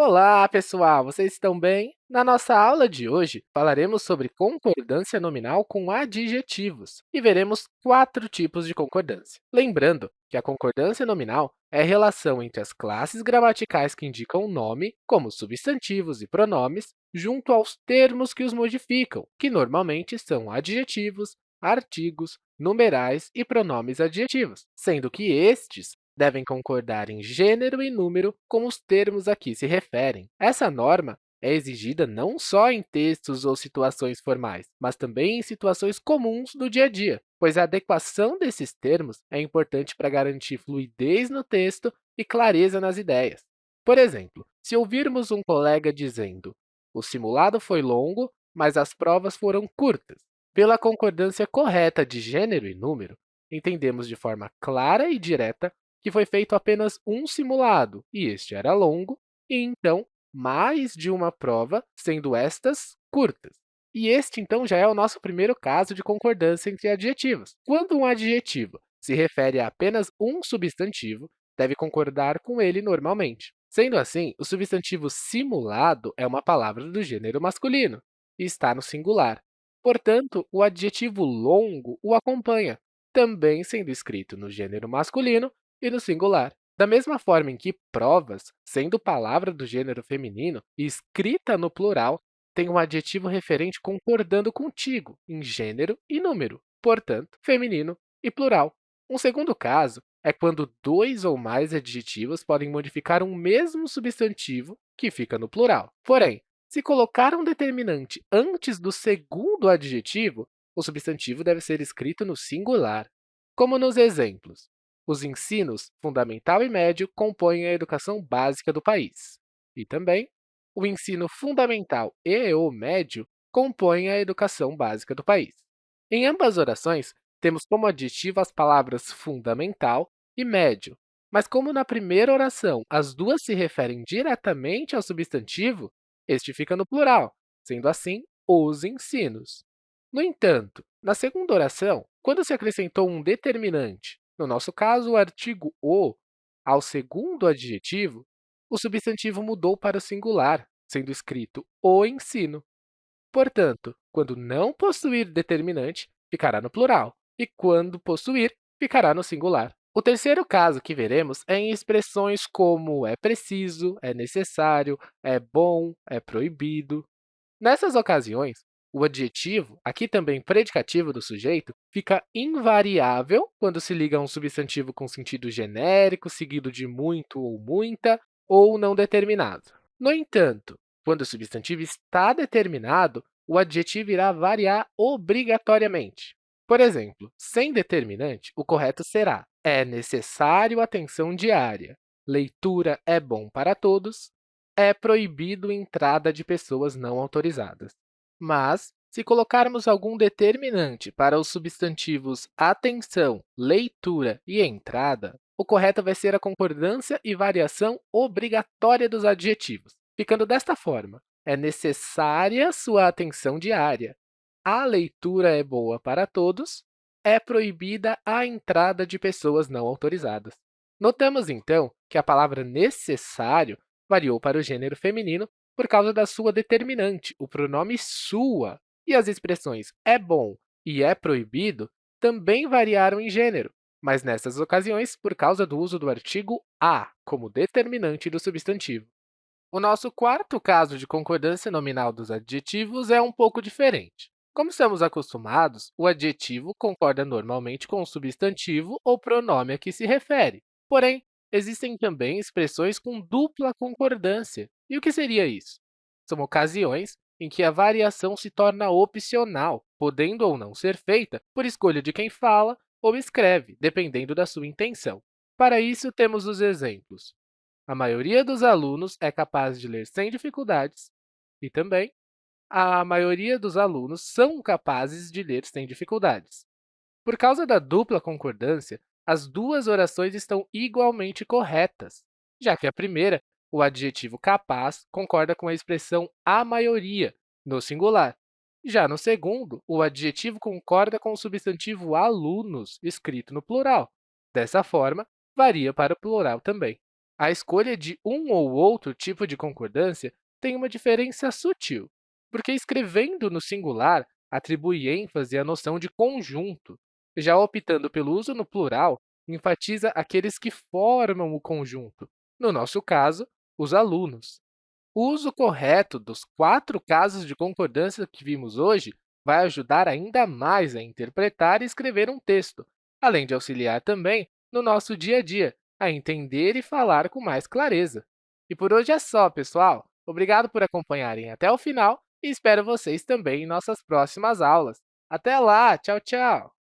Olá, pessoal! Vocês estão bem? Na nossa aula de hoje, falaremos sobre concordância nominal com adjetivos e veremos quatro tipos de concordância. Lembrando que a concordância nominal é a relação entre as classes gramaticais que indicam o nome, como substantivos e pronomes, junto aos termos que os modificam, que normalmente são adjetivos, artigos, numerais e pronomes adjetivos, sendo que estes devem concordar em gênero e número com os termos a que se referem. Essa norma é exigida não só em textos ou situações formais, mas também em situações comuns do dia a dia, pois a adequação desses termos é importante para garantir fluidez no texto e clareza nas ideias. Por exemplo, se ouvirmos um colega dizendo o simulado foi longo, mas as provas foram curtas, pela concordância correta de gênero e número, entendemos de forma clara e direta que foi feito apenas um simulado, e este era longo, e então mais de uma prova, sendo estas curtas. E este, então, já é o nosso primeiro caso de concordância entre adjetivos. Quando um adjetivo se refere a apenas um substantivo, deve concordar com ele normalmente. Sendo assim, o substantivo simulado é uma palavra do gênero masculino e está no singular. Portanto, o adjetivo longo o acompanha, também sendo escrito no gênero masculino e no singular. Da mesma forma em que provas, sendo palavra do gênero feminino e escrita no plural, tem um adjetivo referente concordando contigo em gênero e número, portanto, feminino e plural. Um segundo caso é quando dois ou mais adjetivos podem modificar um mesmo substantivo que fica no plural. Porém, se colocar um determinante antes do segundo adjetivo, o substantivo deve ser escrito no singular, como nos exemplos. Os ensinos fundamental e médio compõem a educação básica do país. E também, o ensino fundamental e o médio compõem a educação básica do país. Em ambas orações, temos como adjetivo as palavras fundamental e médio, mas como na primeira oração as duas se referem diretamente ao substantivo, este fica no plural, sendo assim, os ensinos. No entanto, na segunda oração, quando se acrescentou um determinante no nosso caso, o artigo o ao segundo adjetivo, o substantivo mudou para o singular, sendo escrito o ensino. Portanto, quando não possuir determinante, ficará no plural, e quando possuir, ficará no singular. O terceiro caso que veremos é em expressões como é preciso, é necessário, é bom, é proibido. Nessas ocasiões, o adjetivo, aqui também predicativo do sujeito, fica invariável quando se liga a um substantivo com sentido genérico, seguido de muito ou muita, ou não determinado. No entanto, quando o substantivo está determinado, o adjetivo irá variar obrigatoriamente. Por exemplo, sem determinante, o correto será é necessário atenção diária, leitura é bom para todos, é proibido entrada de pessoas não autorizadas. Mas, se colocarmos algum determinante para os substantivos atenção, leitura e entrada, o correto vai ser a concordância e variação obrigatória dos adjetivos, ficando desta forma. É necessária sua atenção diária. A leitura é boa para todos. É proibida a entrada de pessoas não autorizadas. Notamos, então, que a palavra necessário variou para o gênero feminino por causa da sua determinante, o pronome sua. E as expressões é bom e é proibido também variaram em gênero, mas nessas ocasiões por causa do uso do artigo a como determinante do substantivo. O nosso quarto caso de concordância nominal dos adjetivos é um pouco diferente. Como estamos acostumados, o adjetivo concorda normalmente com o substantivo ou pronome a que se refere. Porém, existem também expressões com dupla concordância, e o que seria isso? São ocasiões em que a variação se torna opcional, podendo ou não ser feita por escolha de quem fala ou escreve, dependendo da sua intenção. Para isso, temos os exemplos. A maioria dos alunos é capaz de ler sem dificuldades e também a maioria dos alunos são capazes de ler sem dificuldades. Por causa da dupla concordância, as duas orações estão igualmente corretas, já que a primeira o adjetivo capaz concorda com a expressão a maioria, no singular. Já no segundo, o adjetivo concorda com o substantivo alunos, escrito no plural. Dessa forma, varia para o plural também. A escolha de um ou outro tipo de concordância tem uma diferença sutil, porque escrevendo no singular atribui ênfase à noção de conjunto, já optando pelo uso no plural enfatiza aqueles que formam o conjunto, no nosso caso, os alunos. O uso correto dos quatro casos de concordância que vimos hoje vai ajudar ainda mais a interpretar e escrever um texto, além de auxiliar também no nosso dia a dia, a entender e falar com mais clareza. E por hoje é só, pessoal! Obrigado por acompanharem até o final e espero vocês também em nossas próximas aulas. Até lá! Tchau, tchau!